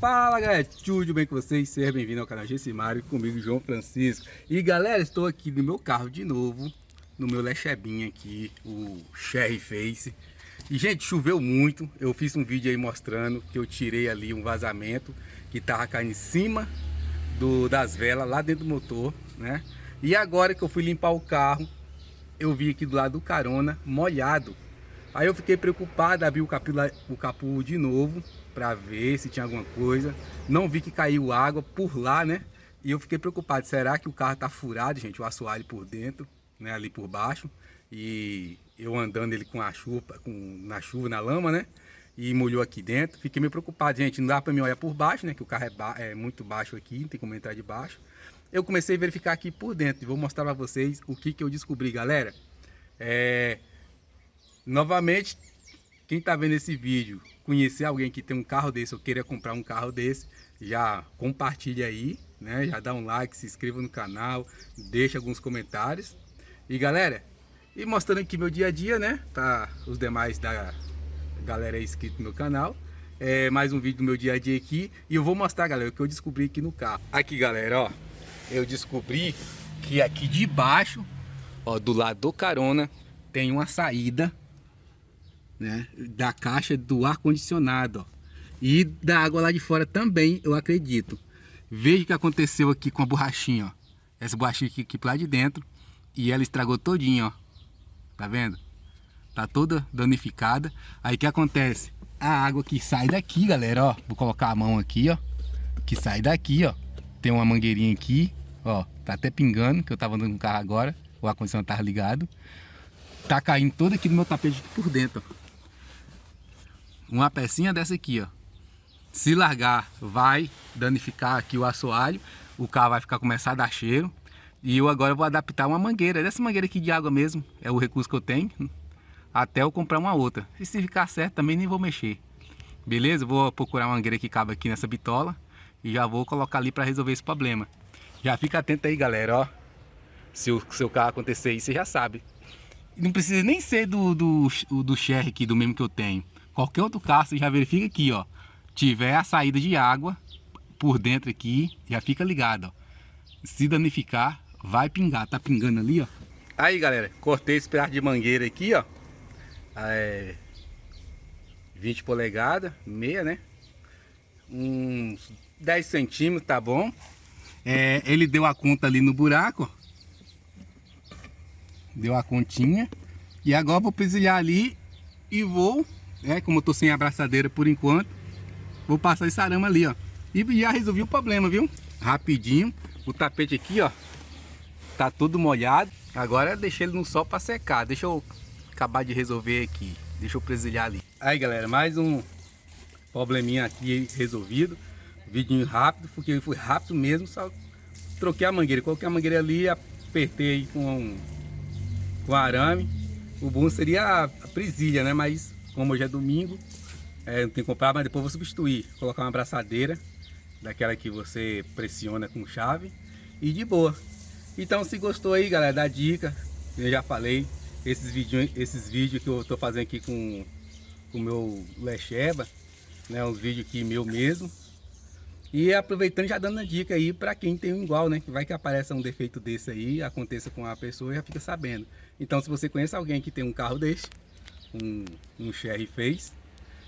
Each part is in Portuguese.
Fala galera, tudo bem com vocês? Seja bem-vindo ao canal Gessimário, comigo João Francisco. E galera, estou aqui no meu carro de novo No meu Lechebinha aqui, o Cherry Face. E gente, choveu muito. Eu fiz um vídeo aí mostrando que eu tirei ali um vazamento Que tava caindo em cima do, das velas lá dentro do motor né? E agora que eu fui limpar o carro Eu vi aqui do lado do carona, molhado Aí eu fiquei preocupado, abri o capu, o capu de novo para ver se tinha alguma coisa. Não vi que caiu água por lá, né? E eu fiquei preocupado, será que o carro tá furado, gente? O assoalho por dentro, né? Ali por baixo. E eu andando ele com a chuva, com, na chuva, na lama, né? E molhou aqui dentro. Fiquei meio preocupado, gente. Não dá para me olhar por baixo, né? Que o carro é, ba é muito baixo aqui, não tem como entrar de baixo. Eu comecei a verificar aqui por dentro e vou mostrar para vocês o que, que eu descobri, galera. É... Novamente, quem está vendo esse vídeo, conhecer alguém que tem um carro desse ou queira comprar um carro desse, já compartilha aí, né? Já dá um like, se inscreva no canal, deixa alguns comentários. E galera, e mostrando aqui meu dia a dia, né? Para os demais da galera inscrito no meu canal. É mais um vídeo do meu dia a dia aqui. E eu vou mostrar, galera, o que eu descobri aqui no carro. Aqui, galera, ó. Eu descobri que aqui de baixo, ó, do lado do carona, tem uma saída né, da caixa do ar-condicionado e da água lá de fora também, eu acredito. Veja o que aconteceu aqui com a borrachinha, ó. Essa borrachinha aqui, aqui lá de dentro e ela estragou todinho, ó. Tá vendo? Tá toda danificada. Aí o que acontece? A água que sai daqui, galera, ó. Vou colocar a mão aqui, ó. Que sai daqui, ó. Tem uma mangueirinha aqui, ó. Tá até pingando, que eu tava andando com o carro agora. O ar-condicionado tava ligado. Tá caindo todo aqui no meu tapete por dentro, ó uma pecinha dessa aqui, ó. Se largar, vai danificar aqui o assoalho, o carro vai ficar começar a dar cheiro. E eu agora vou adaptar uma mangueira, dessa mangueira aqui de água mesmo, é o recurso que eu tenho, até eu comprar uma outra. E se ficar certo também nem vou mexer. Beleza? Vou procurar uma mangueira que cabe aqui nessa bitola e já vou colocar ali para resolver esse problema. Já fica atento aí, galera, ó. Se o seu carro acontecer isso, você já sabe. Não precisa nem ser do, do, do Sherry aqui, do mesmo que eu tenho qualquer outro carro, você já verifica aqui, ó. Tiver a saída de água por dentro aqui, já fica ligado, ó. Se danificar, vai pingar. Tá pingando ali, ó. Aí, galera, cortei esse pedaço de mangueira aqui, ó. É... 20 polegadas, meia, né? Uns 10 centímetros, tá bom. É, ele deu a conta ali no buraco. Deu a continha. E agora vou presilhar ali e vou é, como eu tô sem abraçadeira por enquanto, vou passar esse arame ali, ó. E já resolvi o problema, viu? Rapidinho. O tapete aqui, ó, tá todo molhado. Agora deixei ele no sol para secar. Deixa eu acabar de resolver aqui. Deixa eu presilhar ali. Aí, galera, mais um probleminha aqui resolvido. Vidinho rápido, porque foi rápido mesmo, só troquei a mangueira. Coloquei a mangueira ali, apertei com, com arame. O bom seria a presilha, né? Mas como hoje é domingo, é, não tem que comprar, mas depois vou substituir. Colocar uma abraçadeira, daquela que você pressiona com chave e de boa. Então se gostou aí, galera, da dica, eu já falei, esses vídeos, esses vídeos que eu tô fazendo aqui com o meu Lecheba, né, uns vídeos aqui meu mesmo. E aproveitando já dando a dica aí para quem tem um igual, né? Que vai que apareça um defeito desse aí, aconteça com a pessoa já fica sabendo. Então se você conhece alguém que tem um carro desse, um, um share fez.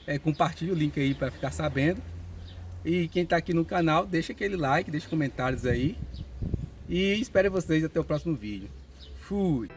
É, compartilhe o link aí para ficar sabendo. E quem está aqui no canal, deixa aquele like, deixa comentários aí. E espero vocês até o próximo vídeo. Fui!